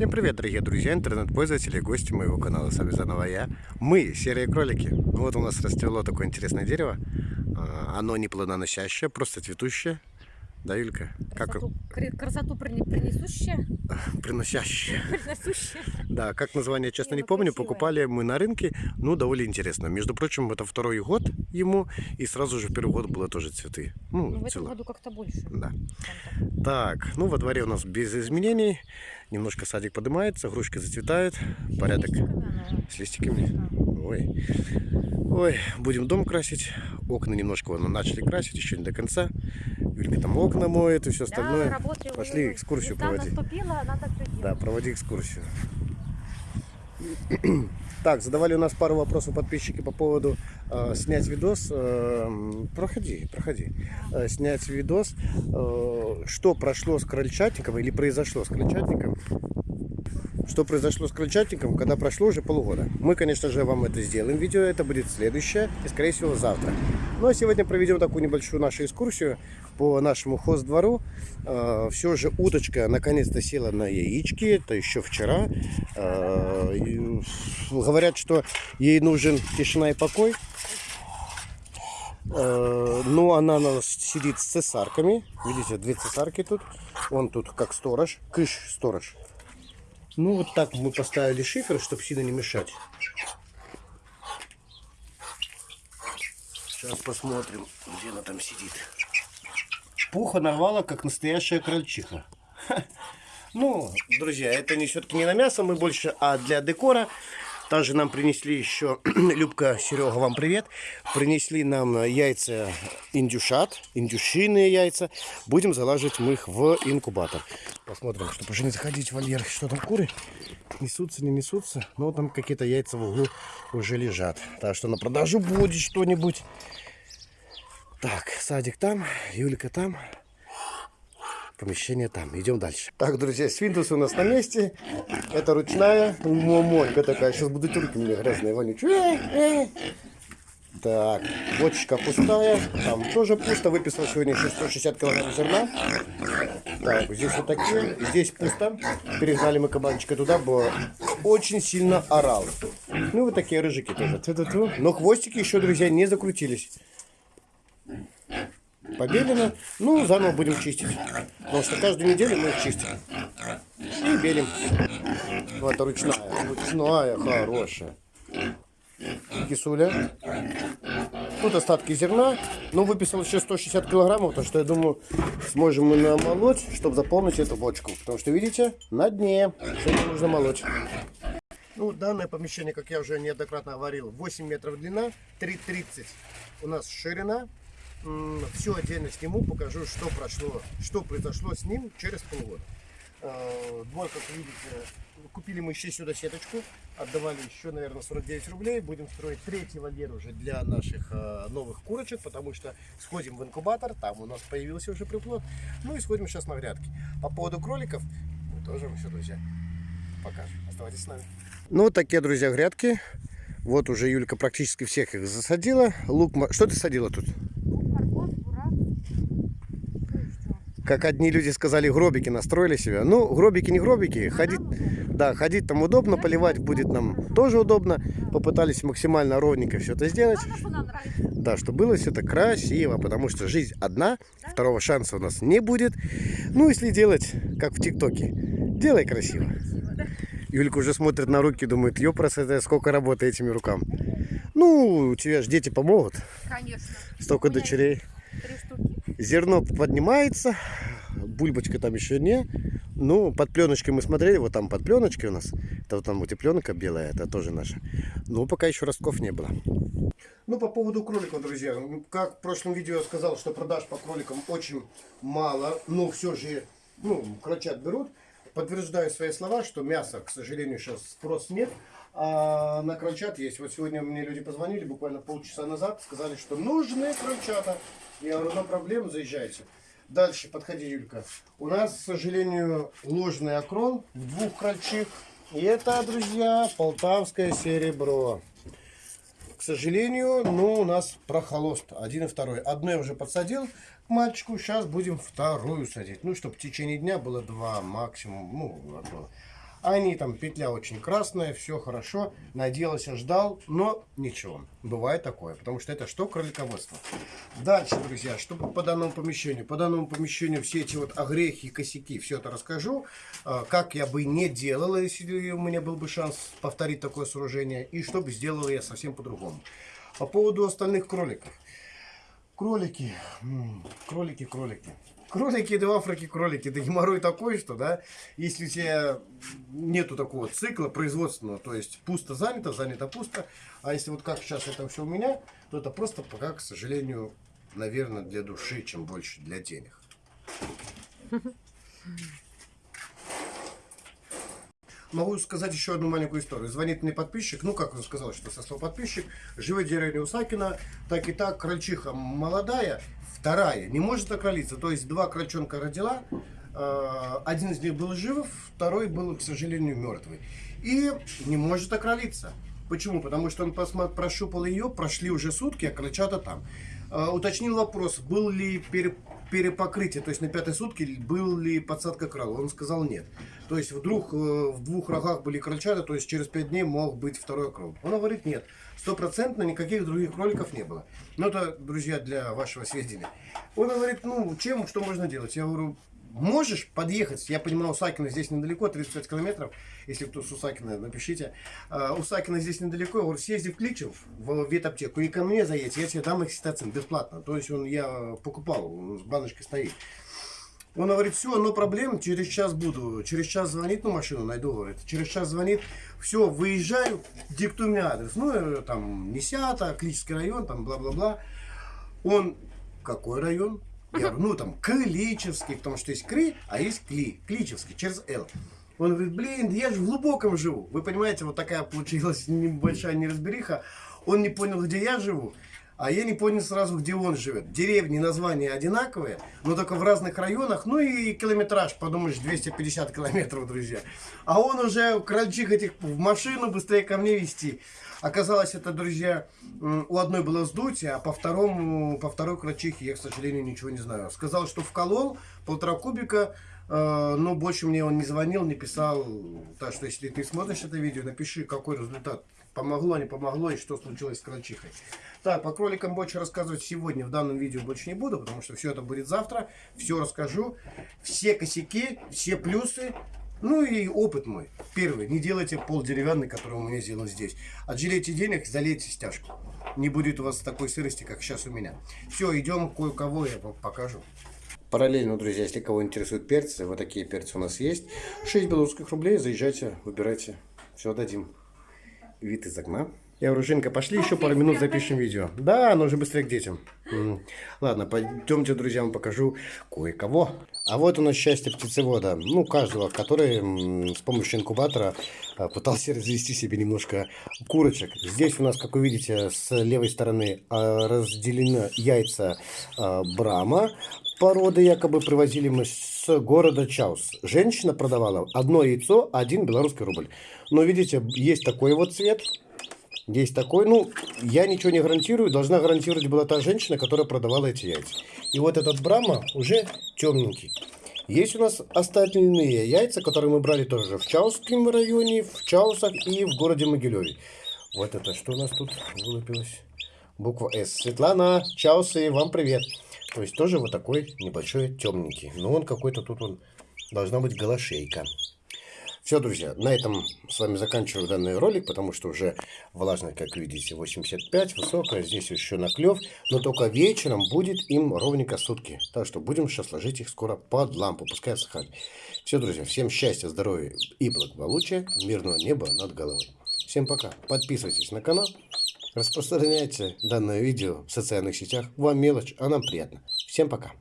Всем привет, дорогие друзья, интернет-пользователи гости моего канала. С вами заново я. Мы, серые кролики. Вот у нас расцвело такое интересное дерево. А, Оно не плодоносящее, просто цветущее. Да, Юлька? Как Красоту, кри- красоту принесущая, приносящее? приносущая. Да, как название, честно, Не, ну, помню. Покупали мы на рынке. Ну, довольно интересно. Между прочим, это второй год ему. И сразу же в первый год было тоже цветы. Ну, Ну, в этом цело. году как-то больше. Да. Так. Ну во дворе у нас без изменений. Немножко садик поднимается, грушка зацветает. Порядок Листиками с листиками. Ой. Ой, будем дом красить. Окна немножко вон, начали красить, еще не до конца. Юлька там окна моет и все Да, остальное. работаю, Пошли экскурсию Весна проводить. наступила, делать. Да, проводи экскурсию. Так, задавали у нас пару вопросов подписчики по поводу э, снять видос. э, проходи, проходи. Э, снять видос, э, что прошло с крольчатником или произошло с крольчатником. Что произошло с крольчатником, когда прошло уже полгода. Мы, конечно же, вам это сделаем видео. Это будет следующее и, скорее всего, завтра. Ну, а сегодня проведем такую небольшую нашу экскурсию по нашему хоздвору. все же уточка наконец-то села на яички. Это еще вчера. И говорят, что ей нужен тишина и покой. Э, Но она у нас сидит с цесарками. Видите, две цесарки тут. Он тут как сторож. Кыш сторож. Ну, вот так мы поставили шифер, чтобы сильно не мешать. Сейчас посмотрим, где она там сидит. Пуха нарвала, как настоящая крольчиха. Ха. Ну, друзья, это не все-таки не на мясо, мы больше, а для декора. Также нам принесли еще, Любка, Серега, вам привет. Принесли нам яйца индюшат, индюшиные яйца. Будем залаживать мы их в инкубатор. Посмотрим, чтобы уже не заходить в вольер. Что там, куры? Несутся, не несутся. Но там какие-то яйца в углу уже лежат. Так что на продажу будет что-нибудь. Так, садик там, Юлька там. Помещение там. Идем дальше. Так, друзья, свинтус у нас на месте. Это ручная мамонька такая. Сейчас будут руки у грязные, вонючие. Так, бочечка пустая. Там тоже пусто. Выписал сегодня еще 160 килограмм зерна. Так, здесь вот такие. Здесь пусто. Перегнали мы кабанчика туда, бо очень сильно орал. Ну, вот такие рыжики тоже. Но хвостики еще, друзья, не закрутились. Побелено. Ну, заново будем чистить. Потому что каждую неделю мы их чистим. И белим. Вот ручная. Ручная, хорошая. Кисуля. Тут остатки зерна. Ну, выписал еще 160 килограммов, то что я думаю, сможем мы намолоть, чтобы заполнить эту бочку. Потому что, видите, на дне. Сегодня нужно молоть. Ну, данное помещение, как я уже неоднократно говорил, 8 метров длина, 3,30 у нас ширина. Все отдельно сниму, покажу, что прошло, что произошло с ним через полгода. Э, Двор, как видите, купили мы еще сюда сеточку, отдавали еще, наверное, 49 рублей. Будем строить третий вольер уже для наших э, новых курочек, потому что сходим в инкубатор, там у нас появился уже приплод. Ну и сходим сейчас на грядки. По поводу кроликов, мы тоже все, друзья, покажем. Оставайтесь с нами. Ну, вот такие, друзья, грядки. Вот уже Юлька практически всех их засадила. Лук, что ты садила тут? Лук, морковь, бурак. Ну и что? Как одни люди сказали, гробики настроили себя. Ну, гробики не гробики. Ходить, да, ходить там удобно, поливать будет нам тоже удобно. Попытались максимально ровненько все это сделать. Нравится. Да, чтобы было все это красиво, потому что жизнь одна, второго шанса у нас не будет. Ну, если делать, как в ТикТоке, делай красиво. Юлька уже смотрит на руки, думает, ёпрос, это сколько работы этими рукам. Ну, у тебя же дети помогут, Конечно. столько дочерей. Три штуки. Зерно поднимается, бульбочка там еще не. Ну, под пленочкой мы смотрели, вот там под пленочкой у нас. Это вот там вот и пленка белая, это тоже наша. Ну, пока еще ростков не было. Ну, по поводу кроликов, друзья. Как в прошлом видео я сказал, что продаж по кроликам очень мало, но все же, ну, крольчат берут. Подтверждаю свои слова, что мяса, к сожалению, сейчас спрос нет. А на крольчат есть. Вот сегодня мне люди позвонили буквально полчаса назад, сказали, что нужны крольчата. Я говорю, no проблем, заезжайте. Дальше, подходи, Юлька. У нас, к сожалению, ложный окрон в двух крольчих. И это, друзья, полтавское серебро. К сожалению, ну, у нас прохолост. Один и второй. Одно я уже подсадил к мальчику. Сейчас будем вторую садить. Ну, чтобы в течение дня было два максимум. Ну, одно. Они там, петля очень красная, все хорошо. Надеялся, ждал, но ничего. Бывает такое, потому что это что кролиководство. Дальше, друзья, что по данному помещению. По данному помещению все эти вот огрехи косяки, все это расскажу. А, Как я бы не делала, если у меня был бы шанс повторить такое сооружение. И что бы сделала я совсем по-другому. По поводу остальных кроликов. Кролики, кролики, кролики. Кролики, да в Африке кролики, да геморрой такой, что, да, если у тебя нету такого цикла производственного, то есть пусто занято, занято пусто, а если вот как сейчас это все у меня, то это просто пока, к сожалению, наверное, для души, чем больше для денег. Могу сказать еще одну маленькую историю. Звонит мне подписчик, ну, как он сказал, что со подписчик, живет в деревне Усакина, так и так, крольчиха молодая, вторая, не может окролиться. То есть два крольчонка родила, э, один из них был жив, второй был, к сожалению, мертвый. И не может окролиться. Почему? Потому что он посма- прощупал ее, прошли уже сутки, а крольчата там. Э, уточнил вопрос, был ли пере- перепокрытие, то есть на пятой сутки был ли подсадка крала. Он сказал нет. То есть вдруг э, в двух рогах были крольчата, то есть через пять дней мог быть второй крол. Он говорит нет. Стопроцентно никаких других кроликов не было. Но это, друзья, для вашего сведения. Он говорит, ну, чем, что можно делать? Я говорю, можешь подъехать, я понимаю, Усакина здесь недалеко, 35 километров, если кто с Усакина, напишите. А, Усакина здесь недалеко, я говорю, съезди в Кличев, в ветаптеку, и ко мне заедь, я тебе дам экситацин бесплатно. То есть он, я покупал, он с баночкой стоит. Он говорит, все, но проблем, через час буду. Через час звонит, ну машину найду, говорит. Через час звонит, все, выезжаю, диктуй мне адрес. Ну, э, там, Несята, Клический район, там, бла-бла-бла. Он, какой район? Я говорю, ну, там, Кличевский, потому что есть Кри, а есть Кли, Кличевский, через Л. Он говорит, блин, я же в глубоком живу. Вы понимаете, вот такая получилась небольшая неразбериха. Он не понял, где я живу. А я не понял сразу, где он живет. Деревни, названия одинаковые, но только в разных районах. Ну и километраж, подумаешь, 250 километров, друзья. А он уже крольчих этих в машину быстрее ко мне вести. Оказалось, это, друзья, у одной было вздутие, а по второму, по второй крольчихе я, к сожалению, ничего не знаю. Сказал, что вколол полтора кубика, э, но больше мне он не звонил, не писал. Так что, если ты смотришь это видео, напиши, какой результат. Помогло, не помогло и что случилось с крольчихой. Так, по кроликам больше рассказывать сегодня в данном видео больше не буду, потому что все это будет завтра. Все расскажу. Все косяки, все плюсы. Ну и опыт мой. Первый. Не делайте пол деревянный, который у меня сделан здесь. Отжалейте денег, залейте стяжку. Не будет у вас такой сырости, как сейчас у меня. Все, идем кое-кого я покажу. Параллельно, друзья, если кого интересуют перцы, вот такие перцы у нас есть. 6 белорусских рублей, заезжайте, выбирайте. Все дадим. Вид из окна. Я говорю, Женька, пошли еще пару минут запишем видео. Да, но уже быстрее к детям. Ладно, пойдемте, друзья, вам покажу кое-кого. А вот у нас счастье птицевода. Ну, каждого, который с помощью инкубатора а, пытался развести себе немножко курочек. Здесь у нас, как вы видите, с левой стороны а, разделены яйца а, Брама. Породы якобы привозили мы с города Чаус. Женщина продавала одно яйцо, один белорусский рубль. Но видите, есть такой вот цвет. Есть такой, ну, я ничего не гарантирую, должна гарантировать была та женщина, которая продавала эти яйца. И вот этот Брама уже темненький. Есть у нас остальные яйца, которые мы брали тоже в Чаусском районе, в Чаусах и в городе Могилеве. Вот это что у нас тут вылупилось? Буква С. Светлана, Чаусы, вам привет. То есть тоже вот такой небольшой темненький. Но он какой-то тут он должна быть голошейка. Все, друзья, на этом с вами заканчиваю данный ролик, потому что уже влажность, как видите, 85, высокая, здесь еще наклев, но только вечером будет им ровненько сутки. Так что будем сейчас ложить их скоро под лампу, пускай отсыхают. Все, друзья, всем счастья, здоровья и благополучия, мирного неба над головой. Всем пока, подписывайтесь на канал, распространяйте данное видео в социальных сетях, вам мелочь, а нам приятно. Всем пока.